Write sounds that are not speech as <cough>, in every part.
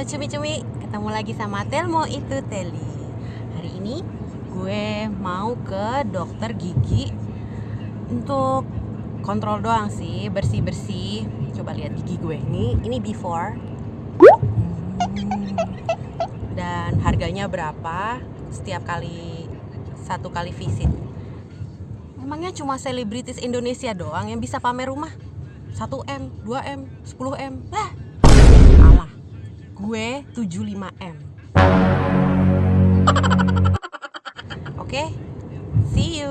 Halo cumi-cumi, ketemu lagi sama Telmo itu Teli. Hari ini gue mau ke dokter gigi Untuk kontrol doang sih, bersih-bersih. Coba lihat gigi gue, ini, ini before. Hmm, Dan harganya berapa setiap kali, satu kali visit? Emangnya cuma selebritis Indonesia doang yang bisa pamer rumah? 1M, 2M, 10M Lah, gue 75M <laughs> Oke, see you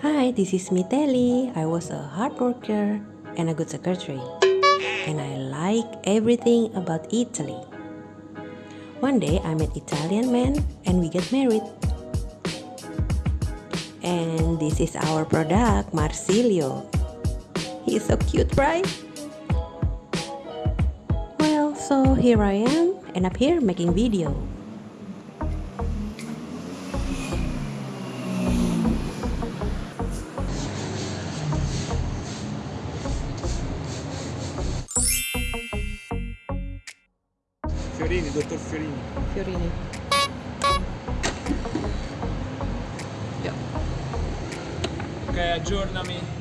Hi, this is Miteli. I was a hard worker and a good secretary. And I like everything about Italy. One day I met Italian man and we get married. And this is our product, Marsilio. He's so cute, right? Well, so here I am, and up here making video. Fiorini, dottor Fiorini. Fiorini. Yeah. Ok, aggiornami.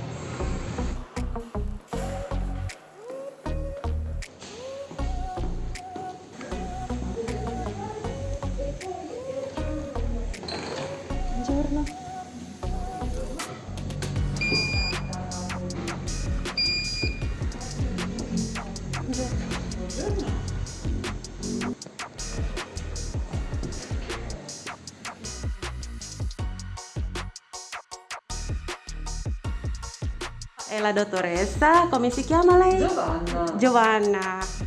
E la dottoressa, come si chiama lei? Giovanna. Giovanna.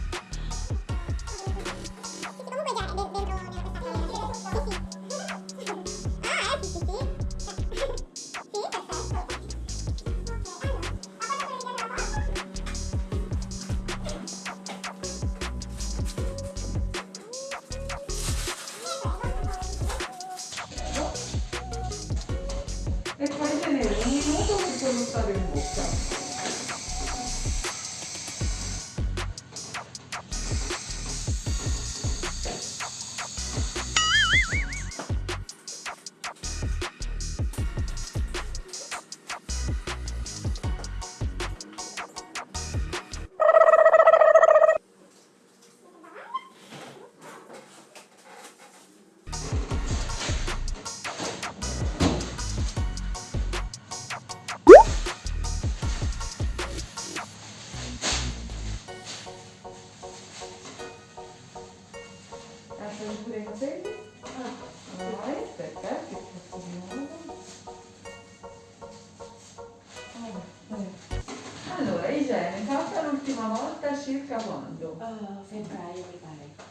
내 가기 전에 용이 조금 붙여줬다 되는 거 없잖아. Allora, igiene, fatta l'ultima volta circa quando? febbraio mi pare.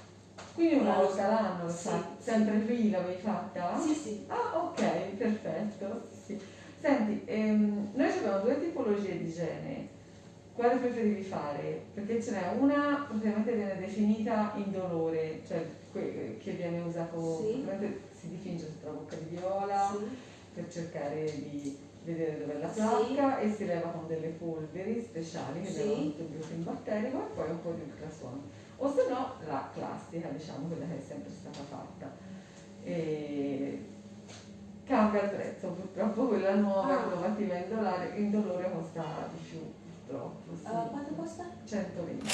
Quindi una volta l'anno, Sì, sì. sempre qui l'avevi fatta? Sì, sì. Ah, ok, perfetto. Sì. Senti, ehm, noi abbiamo due tipologie di igiene. Quale preferivi fare? Perché ce n'è una praticamente viene definita indolore, cioè che viene usato, Sì. si dipinge sotto la bocca di viola per cercare di vedere dove è la Sì. placca e si leva con delle polveri speciali che Sì. levano tutto il gluten batterico e poi un po' di ultrasuono. O se no la classica, diciamo, quella che è sempre stata fatta. E cambia il prezzo, purtroppo quella nuova, Ah. innovativa indolore, indolore costa di più, purtroppo. Sì. Uh, quanto costa? 120.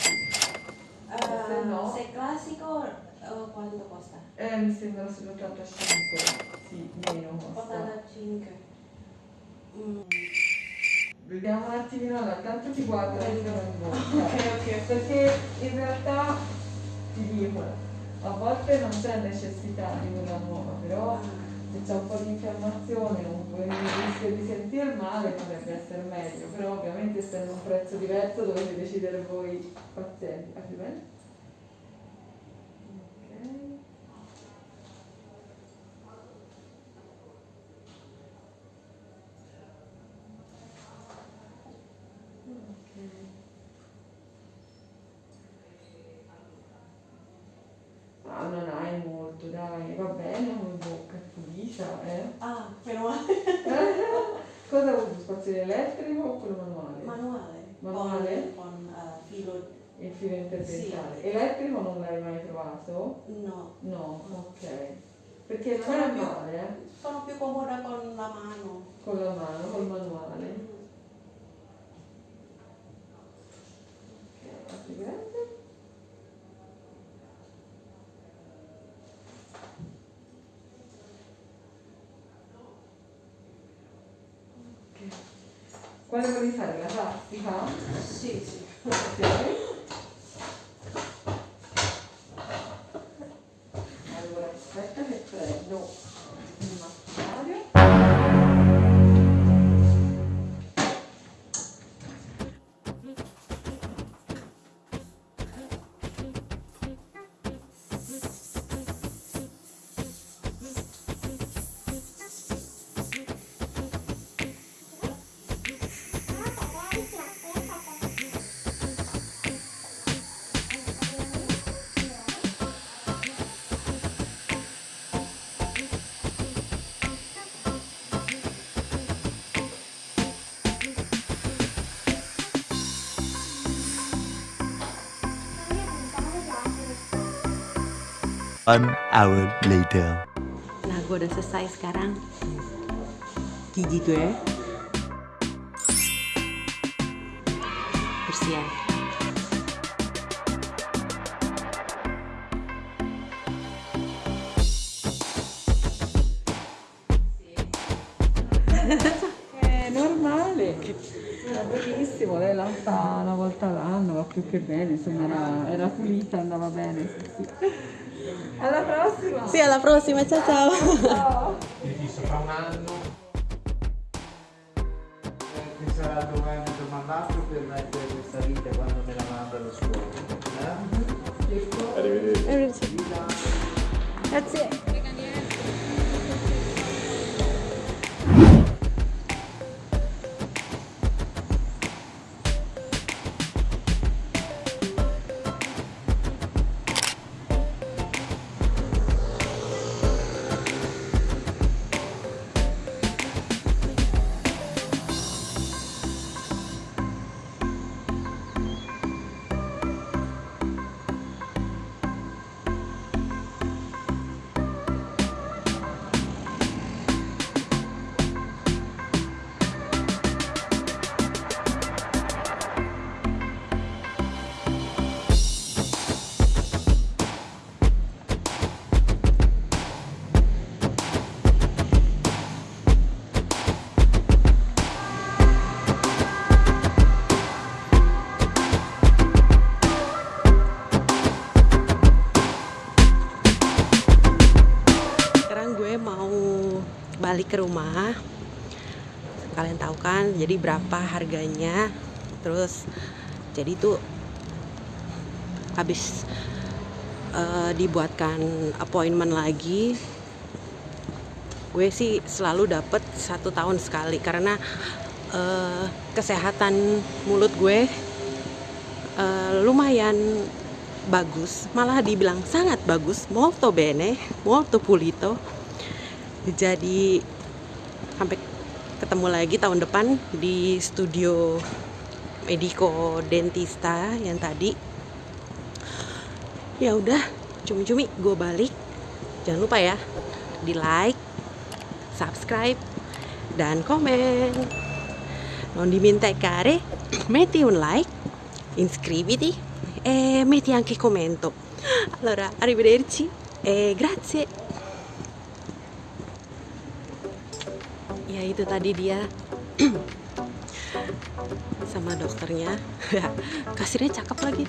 Uh, Se no- Se classico, uh, quanto costa? Eh, mi sembra sull'85, sì, meno costa. 85. Mm. Vediamo un attimino, allora, tanto ti guardo la mia in bocca. ok. Perché in realtà ti dico, a volte non c'è necessità di quella nuova, però se c'è un po' di infiammazione un rischio di sentir male potrebbe essere meglio, però ovviamente essendo un prezzo diverso dovete decidere voi pazienti. Apri bene? Ok. Ah, non hai molto, dai, va bene, un bocca pulita, eh. Ah, però Cosa usi? Spazzolino elettrico o quello manuale? manuale. Manuale? Con, con uh, filo Il filo interdentale. Elettrico non l'hai mai provato? No, No, ok. Perché non è più- male, eh? sono più comoda con la mano. Con la mano, col manuale. Ok, apri grande. Ok. Quale vuoi fare? La plastica? Sì, sì. Ok. non. One hour later. Nah, gue udah selesai sekarang. Gigi gue. Bersihan. È normale. Era lei la fa una volta l'anno, va più che bene, insomma era, era pulita, andava bene. Sì, sì. Alla prossima! Sì, alla prossima, ciao ciao. Ciao! fra un anno mi sarà domani domandato per mettere questa vita quando me la mandano su eh? Arrivederci. Grazie. Rumah. Kalian tahu kan, jadi berapa harganya? Terus jadi tuh habis eh, dibuatkan appointment lagi. Gue sih selalu dapet satu tahun sekali karena eh, kesehatan mulut gue eh, lumayan bagus, malah dibilang sangat bagus, molto bene, molto pulito. Jadi sampai ketemu lagi tahun depan di studio Medico Dentista yang tadi. Ya udah, cumi-cumi gue balik. Jangan lupa ya, di like, subscribe, dan komen. Non dimenticare, metti un like, iscriviti e metti anche commento. Allora, arrivederci e grazie. Ya itu tadi dia <clears throat> sama dokternya. <laughs> Kasirnya cakep lagi.